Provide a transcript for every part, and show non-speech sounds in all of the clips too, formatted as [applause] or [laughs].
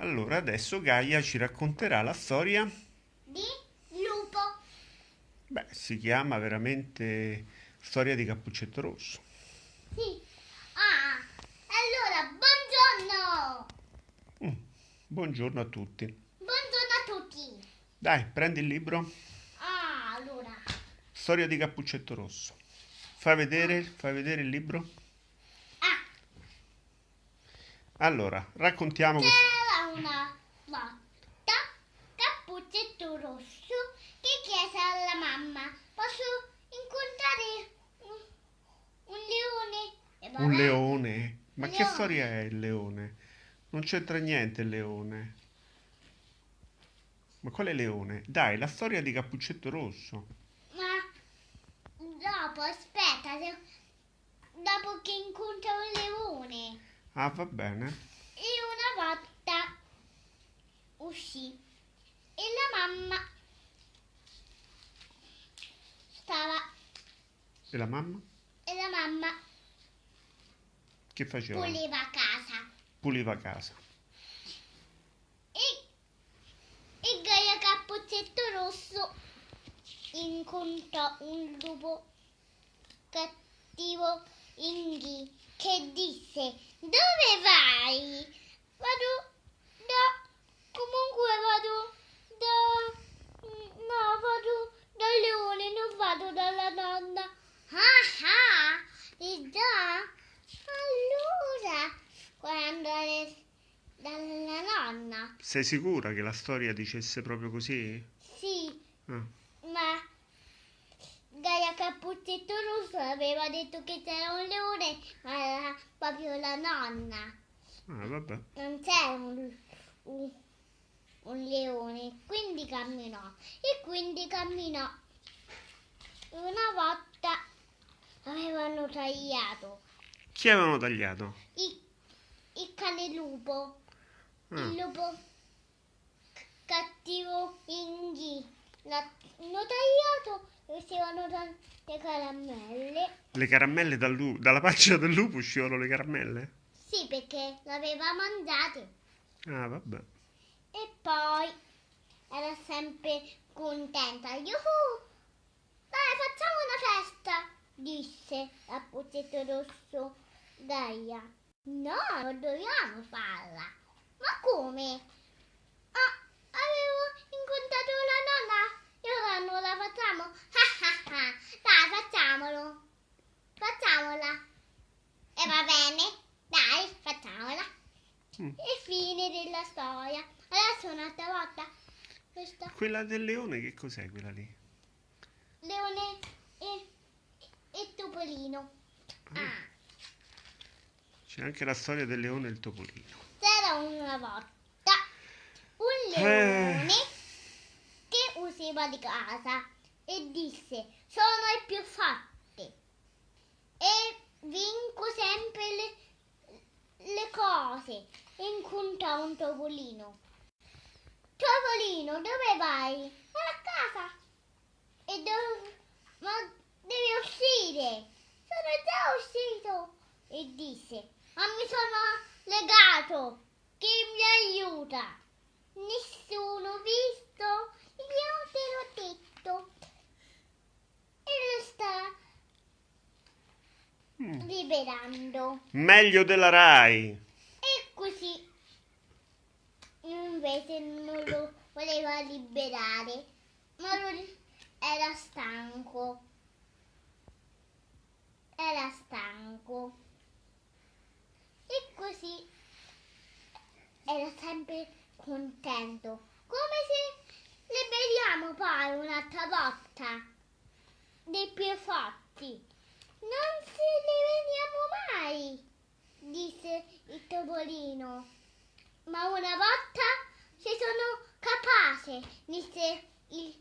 Allora, adesso Gaia ci racconterà la storia. di lupo. Beh, si chiama veramente Storia di Cappuccetto Rosso. Sì. Ah, allora, buongiorno. Mm, Buongiorno a tutti. Buongiorno a tutti. Dai, prendi il libro. Ah, allora. Storia di Cappuccetto Rosso. Fai vedere, fai vedere il libro. Ah, Allora, raccontiamo questo. c'era una volta Cappuccetto Rosso che chiese alla mamma, posso incontrare un, un leone? E Un leone. Ma che Leone. storia è il leone? Non c'entra niente il leone. Ma quale leone? Dai, la storia di Cappuccetto Rosso. Ma dopo, aspetta, se- dopo che incontra un leone. Ah, va bene. E una volta uscì e la mamma stava E la mamma? e la mamma Che faceva? puleva casa Puliva casa. e, e Gaia Cappuccetto Rosso incontrò un lupo cattivo Inghi che disse dove vai? Vado da comunque vado da no vado dal leone non vado dalla nonna. Ah ah e già allora quando andare dalla nonna. Sei sicura che la storia dicesse proprio così? sì Ah, ma Gaia Cappuccetto Rosso aveva detto che c'era un leone ma era proprio la nonna. Ah, vabbè. non c'era un, un, un leone, quindi camminò e quindi camminò. Una volta avevano tagliato Chi avevano tagliato? il, il cane lupo, Ah, il lupo cattivo Inghi. L'hanno tagliato e uscivano tante caramelle. le caramelle dal dalla pancia del lupo uscivano le caramelle? Sì, perché l'aveva mangiate. Ah, vabbè. E poi era sempre contenta. Yuhu! Dai, facciamo una festa! Disse a Puccetto Rosso Gaia. No, non dobbiamo farla. Ma come? Ah, avevo incontrato la nonna e ora non la facciamo? Dai, facciamolo. Facciamola. E va bene? Dai, facciamola. Mm. E fine della storia. Adesso un'altra volta. Questa Quella del leone, che cos'è quella lì? leone e, e topolino. Ah, C'è anche la storia del leone e il topolino. c'era una volta un Eh. leone che usciva di casa e disse sono il più forte e vinco sempre le, le cose. E incontrò un topolino. Topolino, dove vai? A casa. E dove... Ma devi uscire. Sono già uscito. E disse, ma mi sono legato. Chi mi aiuta? Nessuno visto? Io te l'ho detto. E lo sta Mm. liberando. Meglio della Rai. E così invece non lo voleva liberare, ma lui era stanco. Era stanco. E così era sempre contento. Come se liberiamo poi un'altra volta dei più forti. Non ci liberiamo mai disse il topolino. Ma una volta ci sono capace, disse il,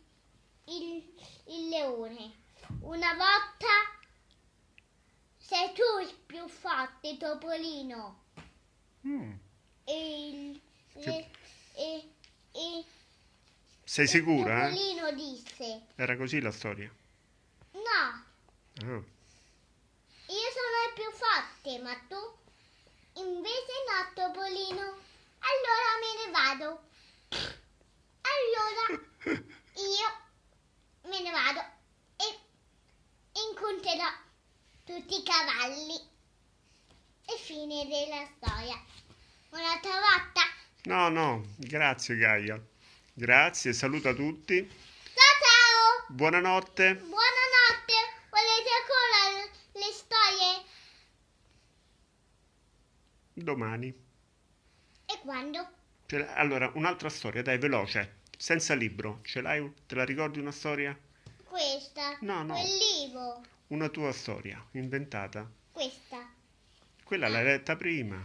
il, il leone. Una volta sei tu il più forte, topolino. Mm. E il, le- e, e Sei il sicura? eh? topolino disse, Era così la storia. no, Ah. io sono il più forte, ma tu invece no, topolino. Allora me ne allora io me ne vado e incontrerò tutti i cavalli. E fine della storia. Un'altra volta? No, no, grazie Gaia. Grazie, saluta tutti. Ciao ciao! Buonanotte. Buonanotte. Volete ancora le storie? Domani. E quando? Allora, un'altra storia, dai, veloce. Senza libro. Ce l'hai? Te la ricordi una storia? Questa. No, no. Quel libro. Una tua storia, inventata. Questa. Quella l'hai letta prima.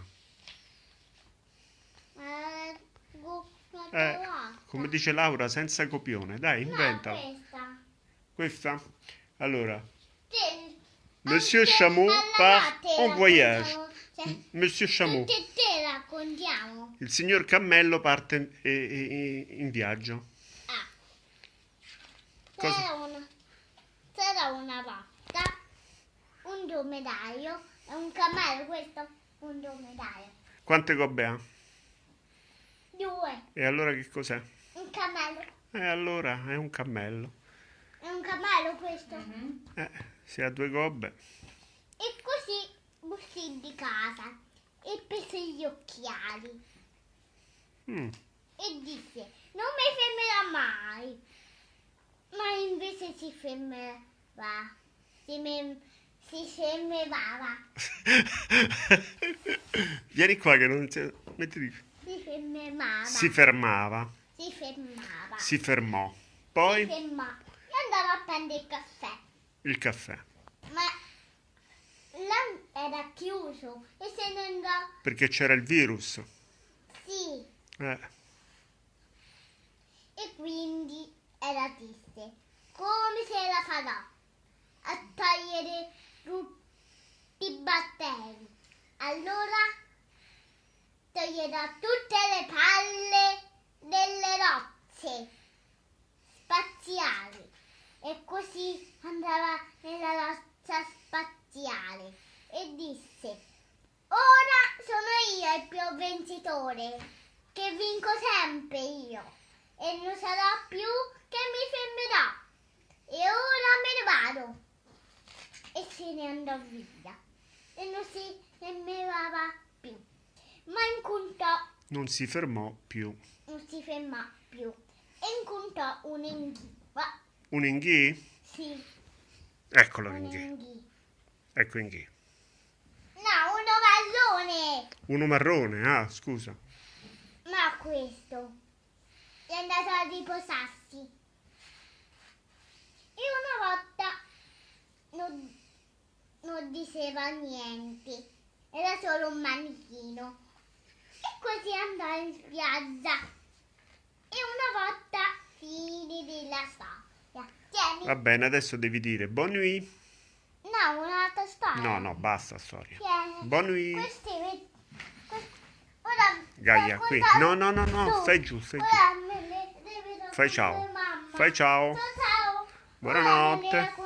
Eh, Eh, come dice Laura, senza copione. Dai, No, inventala. questa. Questa? Allora, Te- Monsieur Chameau part latte en voyage. cioè, Monsieur Chameau. Tutte e te raccontiamo. Il signor Cammello parte eh, eh, in viaggio. Ah. C'era una, c'era una volta un dromedario e un cammello, questo un dromedario. Quante gobbe ha? Due, E allora che cos'è? un cammello. E allora è un cammello. È un cammello questo. Eh, se ha due gobbe. E così uscì di casa e prese gli occhiali Mm, e disse non mi fermerà mai. Ma invece si fermava. Si, me- si fermava. [laughs] Vieni qua che non si... mettiti- Si fermava. Si fermava. Si fermava. Si fermò. Si Poi fermava. E andava a prendere il caffè. il caffè. Ma là era chiuso e se ne andò. Perché c'era il virus. Sì. Eh, E quindi era triste. Come se la farò a togliere tutti i batteri? Allora toglierò tutte le palle delle rocce spaziali e così andava nella roccia spaziale e disse ora sono io il più vincitore vinco sempre io e non sarò più che mi fermerò e ora me ne vado e se ne andò via e non si fermava più ma incontrò non si fermò più. non si fermò più e incontrò Un inghì? sì Eccolo l'inghì. un'inghia Ecco inghì. no uno marrone Uno marrone, ah, scusa. Questo. È andato a riposarsi. E una volta non, non diceva niente. Era solo un manichino. E così andò in spiaggia. E una volta fine della storia. Tieni. Va bene, adesso devi dire nuit. no un'altra storia. No, no, basta storia. tieni. Bon nuit. Gaia, qui. No, no, no, no, stai giù, stai giù. Fai ciao. Fai ciao. Buonanotte.